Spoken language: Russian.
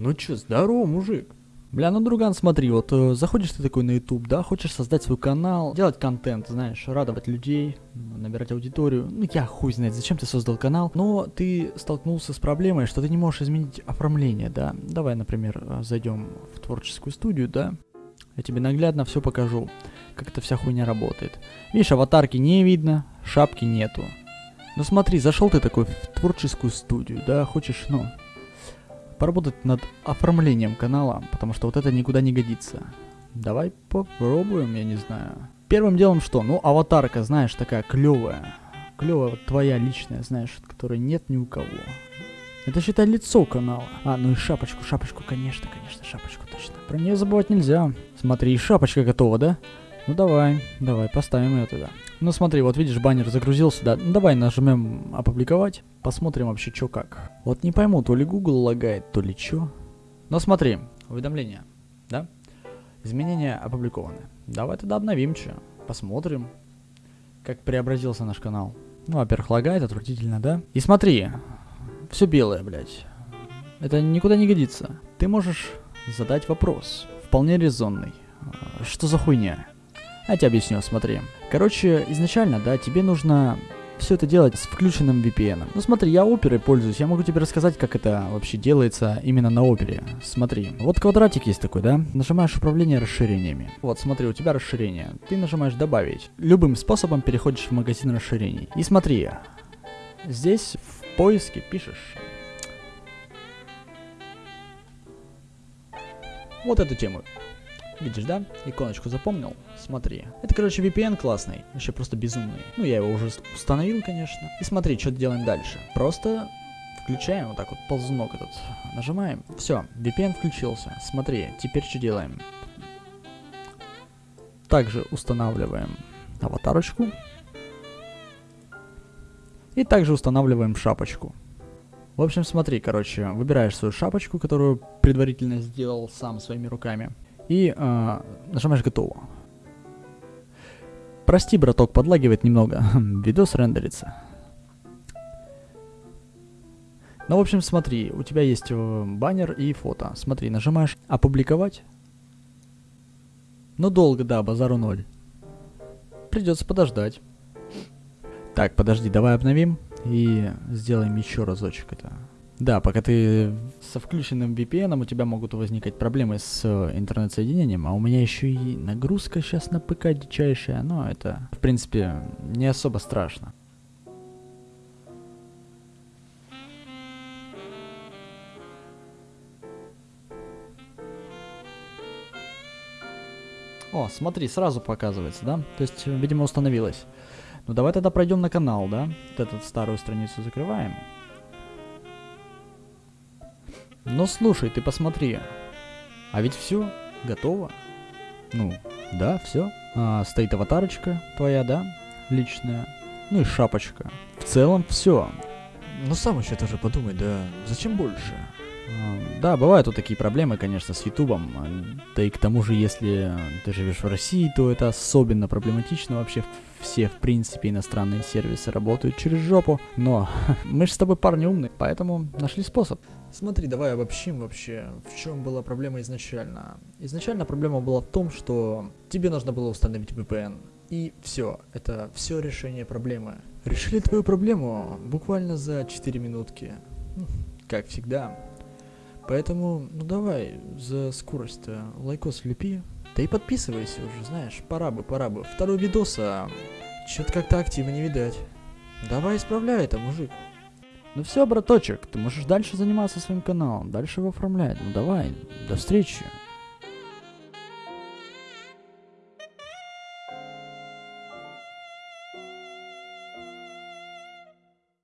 Ну чё, здорово, мужик. Бля, ну, друган, смотри, вот э, заходишь ты такой на YouTube, да, хочешь создать свой канал, делать контент, знаешь, радовать людей, набирать аудиторию. Ну, я хуй знает, зачем ты создал канал, но ты столкнулся с проблемой, что ты не можешь изменить оформление, да. Давай, например, э, зайдем в творческую студию, да. Я тебе наглядно все покажу, как эта вся хуйня работает. Видишь, аватарки не видно, шапки нету. Ну смотри, зашел ты такой в творческую студию, да, хочешь, ну, поработать над оформлением канала, потому что вот это никуда не годится. Давай попробуем, я не знаю. Первым делом что? Ну, аватарка, знаешь, такая клевая. Клевая, вот твоя личная, знаешь, которой нет ни у кого. Это считай лицо канала. А, ну и шапочку, шапочку, конечно, конечно, шапочку точно. Про нее забывать нельзя. Смотри, шапочка готова, да? Ну давай, давай, поставим ее туда. Ну смотри, вот видишь, баннер загрузился, да? Ну давай нажмем опубликовать, посмотрим вообще что как. Вот не пойму, то ли Google лагает, то ли что. Но смотри, уведомления, да? Изменения опубликованы. Давай тогда обновим что, посмотрим, как преобразился наш канал. Ну, во-первых, лагает, отвратительно, да? И смотри, все белое, блядь. Это никуда не годится. Ты можешь задать вопрос, вполне резонный. Что за хуйня? Я тебе объясню, смотри. Короче, изначально, да, тебе нужно все это делать с включенным VPN. Ну смотри, я оперой пользуюсь, я могу тебе рассказать, как это вообще делается именно на опере. Смотри, вот квадратик есть такой, да? Нажимаешь управление расширениями. Вот, смотри, у тебя расширение. Ты нажимаешь добавить. Любым способом переходишь в магазин расширений. И смотри, здесь в поиске пишешь вот эту тему. Видишь, да? Иконочку запомнил? Смотри. Это, короче, VPN классный. Вообще просто безумный. Ну, я его уже установил, конечно. И смотри, что делаем дальше. Просто включаем вот так вот ползунок этот. Нажимаем. Все, VPN включился. Смотри, теперь что делаем? Также устанавливаем аватарочку. И также устанавливаем шапочку. В общем, смотри, короче, выбираешь свою шапочку, которую предварительно сделал сам своими руками. И э, нажимаешь готово. Прости, браток, подлагивает немного. Видос рендерится. Ну, в общем, смотри, у тебя есть э, баннер и фото. Смотри, нажимаешь опубликовать. Ну, долго, да, базару ноль. Придется подождать. Так, подожди, давай обновим и сделаем еще разочек это. Да, пока ты со включенным VPN, у тебя могут возникать проблемы с э, интернет-соединением, а у меня еще и нагрузка сейчас на ПК дичайшая, но это, в принципе, не особо страшно. О, смотри, сразу показывается, да? То есть, видимо, установилось. Ну давай тогда пройдем на канал, да? Вот эту старую страницу закрываем. Но слушай, ты посмотри. А ведь все готово. Ну, да, все. А, стоит аватарочка твоя, да? Личная. Ну и шапочка. В целом все. Ну сам еще тоже подумай, да зачем больше? Да, бывают вот такие проблемы, конечно, с Ютубом. Да и к тому же, если ты живешь в России, то это особенно проблематично вообще все, в принципе, иностранные сервисы работают через жопу. Но мы же с тобой парни умные, поэтому нашли способ. Смотри, давай обобщим вообще, в чем была проблема изначально. Изначально проблема была в том, что тебе нужно было установить VPN. И все, это все решение проблемы. Решили твою проблему буквально за 4 минутки. Как всегда. Поэтому, ну давай, за скорость-то лайкос лепи. Да и подписывайся уже, знаешь, пора бы, пора бы. Второй видос, а что-то как-то активно не видать. Давай исправляй это, мужик. Ну все, браточек, ты можешь дальше заниматься своим каналом, дальше его оформлять. Ну давай, до встречи.